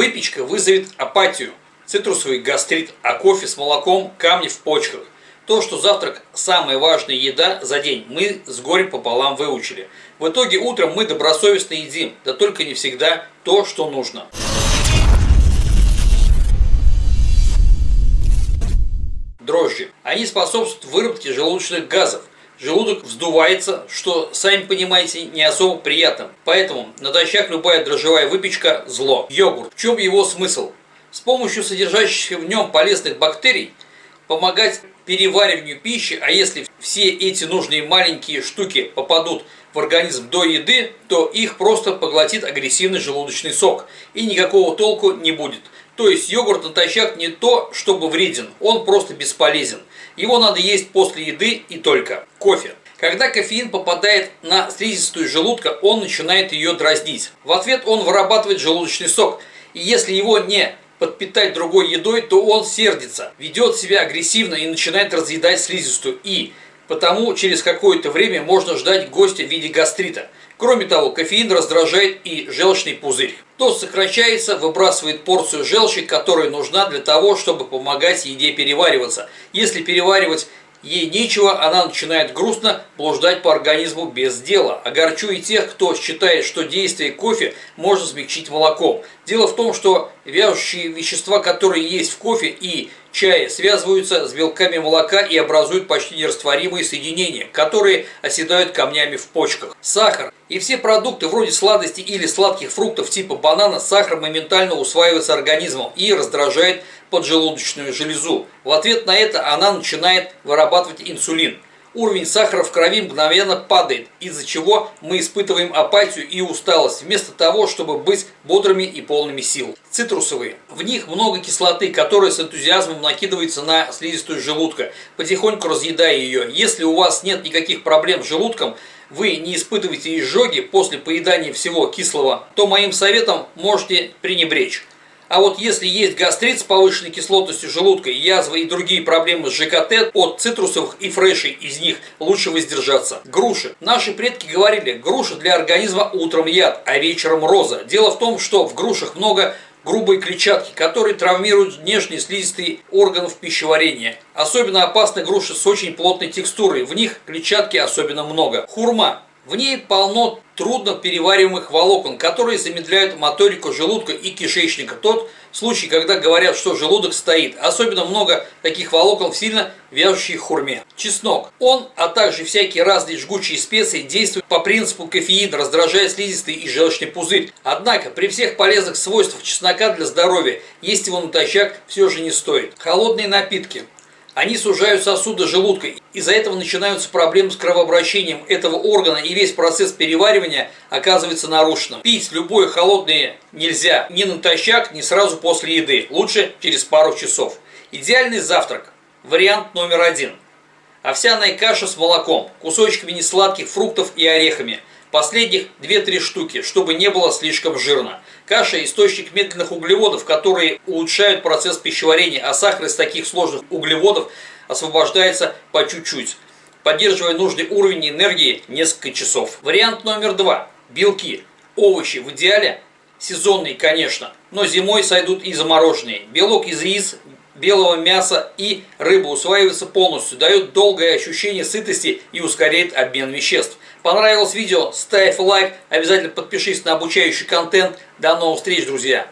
Выпечка вызовет апатию, цитрусовый гастрит, а кофе с молоком – камни в почках. То, что завтрак – самая важная еда за день, мы с горем пополам выучили. В итоге утром мы добросовестно едим, да только не всегда то, что нужно. Дрожжи. Они способствуют выработке желудочных газов. Желудок вздувается, что, сами понимаете, не особо приятно. Поэтому натощак любая дрожжевая выпечка – зло. Йогурт. В чем его смысл? С помощью содержащихся в нем полезных бактерий помогать перевариванию пищи, а если все эти нужные маленькие штуки попадут в организм до еды, то их просто поглотит агрессивный желудочный сок, и никакого толку не будет. То есть йогурт натощак не то, чтобы вреден, он просто бесполезен. Его надо есть после еды и только. Кофе. Когда кофеин попадает на слизистую желудка, он начинает ее дразнить. В ответ он вырабатывает желудочный сок. И если его не подпитать другой едой, то он сердится, ведет себя агрессивно и начинает разъедать слизистую. И потому через какое-то время можно ждать гостя в виде гастрита. Кроме того, кофеин раздражает и желчный пузырь. То сокращается, выбрасывает порцию желчи, которая нужна для того, чтобы помогать еде перевариваться. Если переваривать Ей нечего, она начинает грустно блуждать по организму без дела. Огорчу и тех, кто считает, что действие кофе можно смягчить молоком. Дело в том, что вяжущие вещества, которые есть в кофе и чае, связываются с белками молока и образуют почти нерастворимые соединения, которые оседают камнями в почках. Сахар и все продукты вроде сладостей или сладких фруктов типа банана, сахар моментально усваивается организмом и раздражает поджелудочную железу. В ответ на это она начинает вырабатывать инсулин. Уровень сахара в крови мгновенно падает, из-за чего мы испытываем апатию и усталость, вместо того, чтобы быть бодрыми и полными сил. Цитрусовые. В них много кислоты, которая с энтузиазмом накидывается на слизистую желудка, потихоньку разъедая ее. Если у вас нет никаких проблем с желудком, вы не испытываете изжоги после поедания всего кислого, то моим советом можете пренебречь. А вот если есть гастрит с повышенной кислотностью желудка, язва и другие проблемы с ЖКТ, от цитрусовых и фрешей из них лучше воздержаться. Груши. Наши предки говорили, груша для организма утром яд, а вечером роза. Дело в том, что в грушах много грубой клетчатки, которые травмируют внешние слизистые органов пищеварения. Особенно опасны груши с очень плотной текстурой, в них клетчатки особенно много. Хурма. В ней полно трудно перевариваемых волокон, которые замедляют моторику желудка и кишечника. Тот случай, когда говорят, что желудок стоит. Особенно много таких волокон в сильно вяжущей хурме. Чеснок. Он, а также всякие разные жгучие специи действуют по принципу кофеина, раздражая слизистый и желчный пузырь. Однако, при всех полезных свойствах чеснока для здоровья, есть его натощак все же не стоит. Холодные напитки. Они сужают сосуды желудка. Из-за этого начинаются проблемы с кровообращением этого органа, и весь процесс переваривания оказывается нарушенным. Пить любое холодное нельзя ни натощак, ни сразу после еды. Лучше через пару часов. Идеальный завтрак. Вариант номер один. Овсяная каша с молоком, кусочками несладких фруктов и орехами – Последних 2-3 штуки, чтобы не было слишком жирно. Каша – источник медленных углеводов, которые улучшают процесс пищеварения, а сахар из таких сложных углеводов освобождается по чуть-чуть, поддерживая нужный уровень энергии несколько часов. Вариант номер два. Белки. Овощи в идеале сезонные, конечно, но зимой сойдут и замороженные. Белок из рис, белого мяса и рыбы усваивается полностью, дает долгое ощущение сытости и ускоряет обмен веществ. Понравилось видео? Ставь лайк, обязательно подпишись на обучающий контент. До новых встреч, друзья!